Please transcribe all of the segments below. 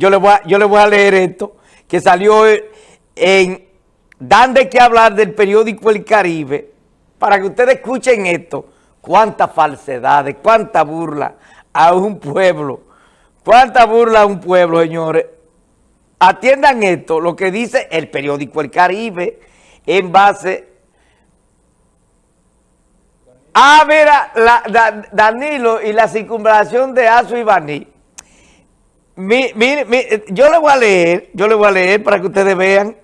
yo le voy a, a leer esto, que salió en Dan de qué hablar del periódico El Caribe, para que ustedes escuchen esto, cuántas falsedades, cuánta burla a un pueblo, cuánta burla a un pueblo, señores. Atiendan esto, lo que dice el periódico El Caribe, en base a ver, Danilo y la circunvalación de Azu y. yo le voy a leer, yo le voy a leer para que ustedes vean,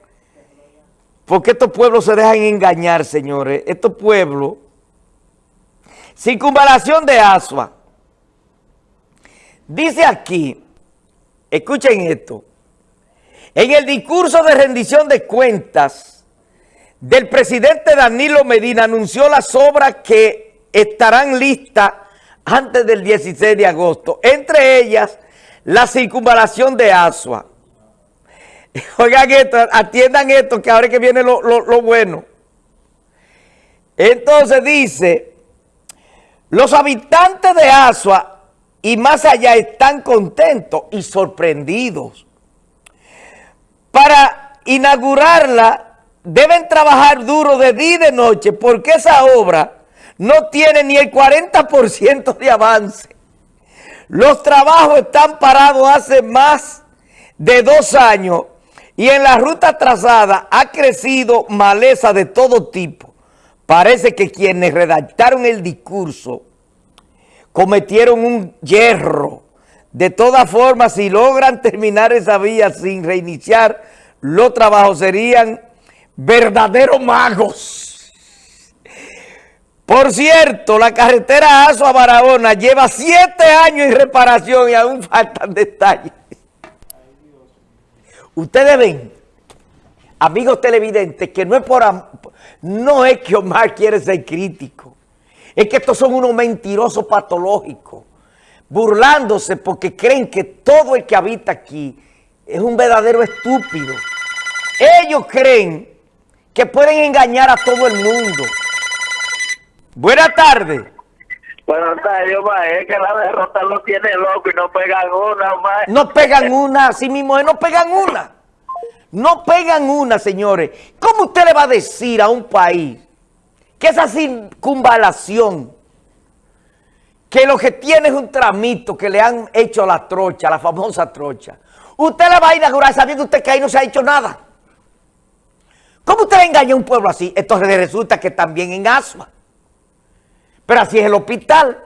porque estos pueblos se dejan engañar, señores. Estos pueblos, circunvalación de Asua. Dice aquí, escuchen esto, en el discurso de rendición de cuentas del presidente Danilo Medina anunció las obras que estarán listas antes del 16 de agosto, entre ellas la circunvalación de Asua. Oigan esto, atiendan esto, que ahora es que viene lo, lo bueno. Entonces dice, los habitantes de Asua y más allá están contentos y sorprendidos. Para inaugurarla deben trabajar duro de día y de noche porque esa obra no tiene ni el 40% de avance. Los trabajos están parados hace más de dos años y en la ruta trazada ha crecido maleza de todo tipo. Parece que quienes redactaron el discurso cometieron un hierro. De todas formas, si logran terminar esa vía sin reiniciar, los trabajos serían verdaderos magos. Por cierto, la carretera Aso a Barahona lleva siete años en reparación y aún faltan detalles. Ustedes ven, amigos televidentes, que no es por no es que Omar quiere ser crítico, es que estos son unos mentirosos patológicos, burlándose porque creen que todo el que habita aquí es un verdadero estúpido. Ellos creen que pueden engañar a todo el mundo. Buenas tardes. Buenas tardes, Omar. Es que la derrota lo tiene loco y no pegan una, Omar. No pegan una, así mismo, no pegan una. No pegan una, señores. ¿Cómo usted le va a decir a un país que esa circunvalación, que lo que tiene es un tramito que le han hecho a la trocha, la famosa trocha, usted le va a inaugurar sabiendo usted que ahí no se ha hecho nada? ¿Cómo usted engaña a un pueblo así? Entonces resulta que también en Asua. Pero así es el hospital.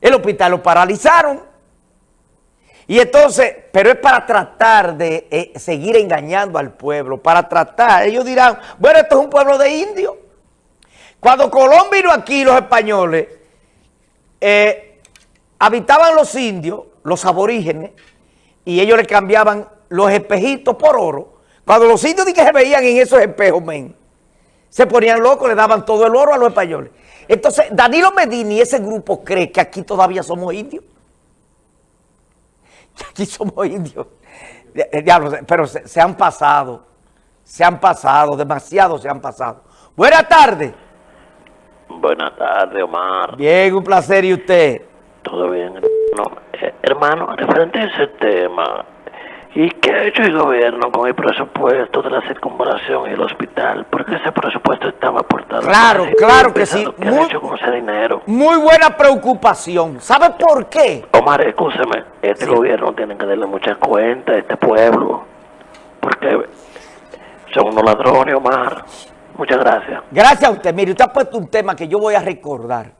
El hospital lo paralizaron. Y entonces, pero es para tratar de eh, seguir engañando al pueblo, para tratar, ellos dirán, bueno, esto es un pueblo de indios. Cuando Colón vino aquí, los españoles, eh, habitaban los indios, los aborígenes, y ellos le cambiaban los espejitos por oro. Cuando los indios que se veían en esos espejos, men, se ponían locos, le daban todo el oro a los españoles. Entonces, Danilo Medina y ese grupo cree que aquí todavía somos indios. aquí somos indios. pero se, han pasado, se han pasado, demasiado se han pasado. Buenas tardes. Buenas tardes, Omar. Bien, un placer. ¿Y usted? Todo bien, hermano. Eh, hermano, referente a ese tema, ¿Y qué ha hecho el gobierno con el presupuesto de la circunvalación y el hospital? Porque ese presupuesto estaba aportado. Claro, claro que sí. ¿Qué muy, hecho con ese dinero? Muy buena preocupación. ¿Sabe por qué? Omar, escúcheme. Este gobierno tiene que darle muchas cuentas a este pueblo. Porque son unos ladrones, Omar. Muchas gracias. Gracias a usted. Mire, usted ha puesto un tema que yo voy a recordar.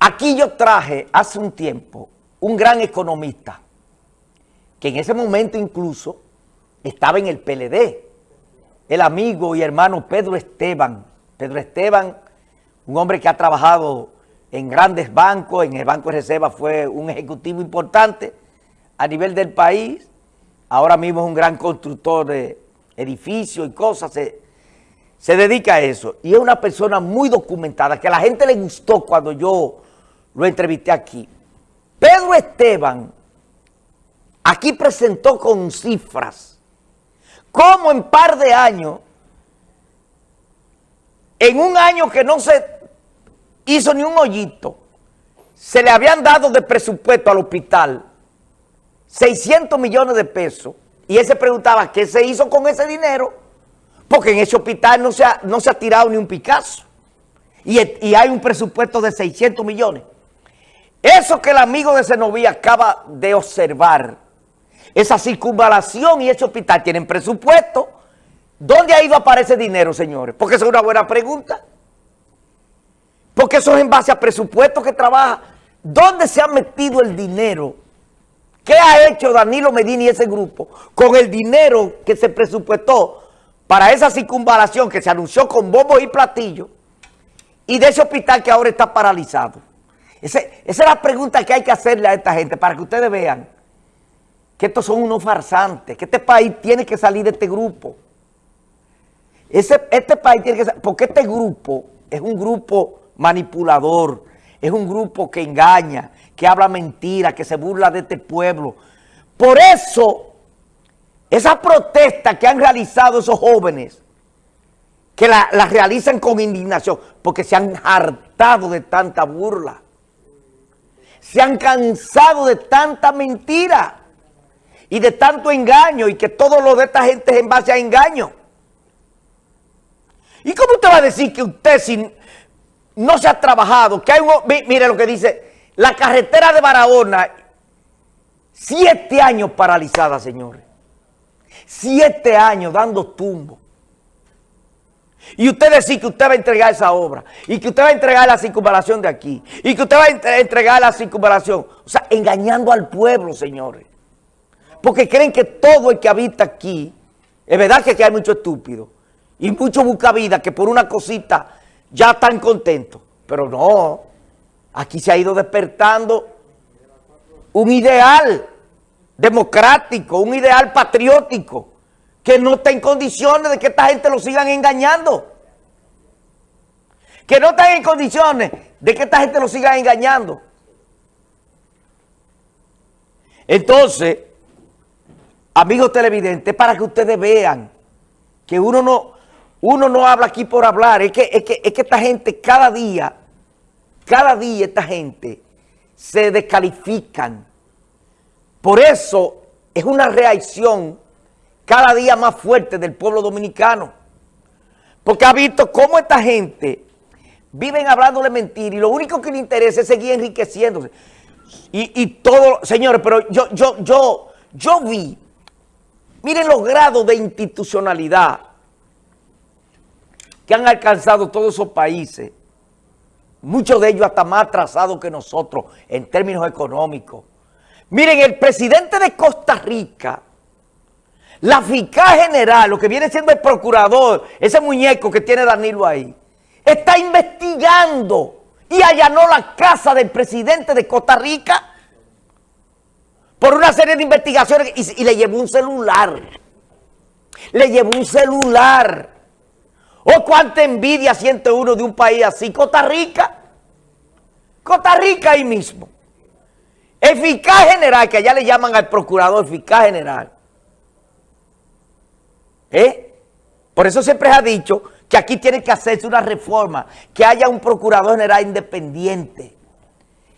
Aquí yo traje hace un tiempo un gran economista que en ese momento incluso estaba en el PLD, el amigo y hermano Pedro Esteban. Pedro Esteban, un hombre que ha trabajado en grandes bancos, en el Banco de Reserva fue un ejecutivo importante a nivel del país, ahora mismo es un gran constructor de edificios y cosas, se, se dedica a eso. Y es una persona muy documentada, que a la gente le gustó cuando yo lo entrevisté aquí. Pedro Esteban Aquí presentó con cifras. Cómo en par de años, en un año que no se hizo ni un hoyito, se le habían dado de presupuesto al hospital 600 millones de pesos y él se preguntaba qué se hizo con ese dinero, porque en ese hospital no se ha, no se ha tirado ni un Picasso. Y, y hay un presupuesto de 600 millones. Eso que el amigo de Senoví acaba de observar, esa circunvalación y ese hospital tienen presupuesto. ¿Dónde ha ido a aparecer dinero, señores? Porque esa es una buena pregunta. Porque eso es en base a presupuesto que trabaja. ¿Dónde se ha metido el dinero? ¿Qué ha hecho Danilo Medina y ese grupo con el dinero que se presupuestó para esa circunvalación que se anunció con bombos y platillos y de ese hospital que ahora está paralizado? esa es la pregunta que hay que hacerle a esta gente para que ustedes vean que estos son unos farsantes, que este país tiene que salir de este grupo. Ese, este país tiene que salir, porque este grupo es un grupo manipulador, es un grupo que engaña, que habla mentira, que se burla de este pueblo. Por eso, esa protesta que han realizado esos jóvenes, que la, la realizan con indignación, porque se han hartado de tanta burla. Se han cansado de tanta mentira y de tanto engaño y que todo lo de esta gente es en base a engaño. ¿Y cómo usted va a decir que usted sin, no se ha trabajado? Que hay un, mire lo que dice, la carretera de Barahona, siete años paralizada, señores. Siete años dando tumbo. Y usted decir que usted va a entregar esa obra, y que usted va a entregar la circunvalación de aquí, y que usted va a entregar la circunvalación. O sea, engañando al pueblo, señores. Porque creen que todo el que habita aquí, es verdad que aquí hay mucho estúpido, y mucho buscavida que por una cosita ya están contentos. Pero no, aquí se ha ido despertando un ideal democrático, un ideal patriótico, que no está en condiciones de que esta gente lo sigan engañando. Que no está en condiciones de que esta gente lo siga engañando. Entonces, amigos televidentes, para que ustedes vean que uno no, uno no habla aquí por hablar, es que, es que, es que esta gente cada día, cada día esta gente se descalifican. Por eso es una reacción cada día más fuerte del pueblo dominicano. Porque ha visto cómo esta gente viven hablándole mentira y lo único que le interesa es seguir enriqueciéndose. Y, y todo, señores, pero yo, yo, yo, yo vi, miren los grados de institucionalidad que han alcanzado todos esos países, muchos de ellos hasta más atrasados que nosotros en términos económicos. Miren, el presidente de Costa Rica la fiscal general, lo que viene siendo el procurador, ese muñeco que tiene Danilo ahí, está investigando y allanó la casa del presidente de Costa Rica por una serie de investigaciones y, le llevó un celular. Le llevó un celular. ¿O cuánta envidia siente uno de un país así? Costa Rica. Costa Rica ahí mismo. El fiscal general, que allá le llaman al procurador fiscal general, ¿Eh? Por eso siempre ha dicho que aquí tiene que hacerse una reforma, que haya un procurador general independiente,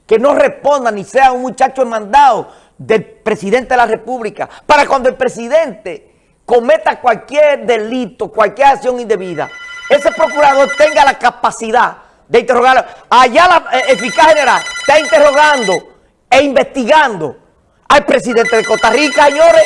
que no responda ni sea un muchacho mandado del presidente de la república, para cuando el presidente cometa cualquier delito, cualquier acción indebida, ese procurador tenga la capacidad de interrogarlo. Allá la eh, eficaz general está interrogando e investigando al presidente de Costa Rica, señores,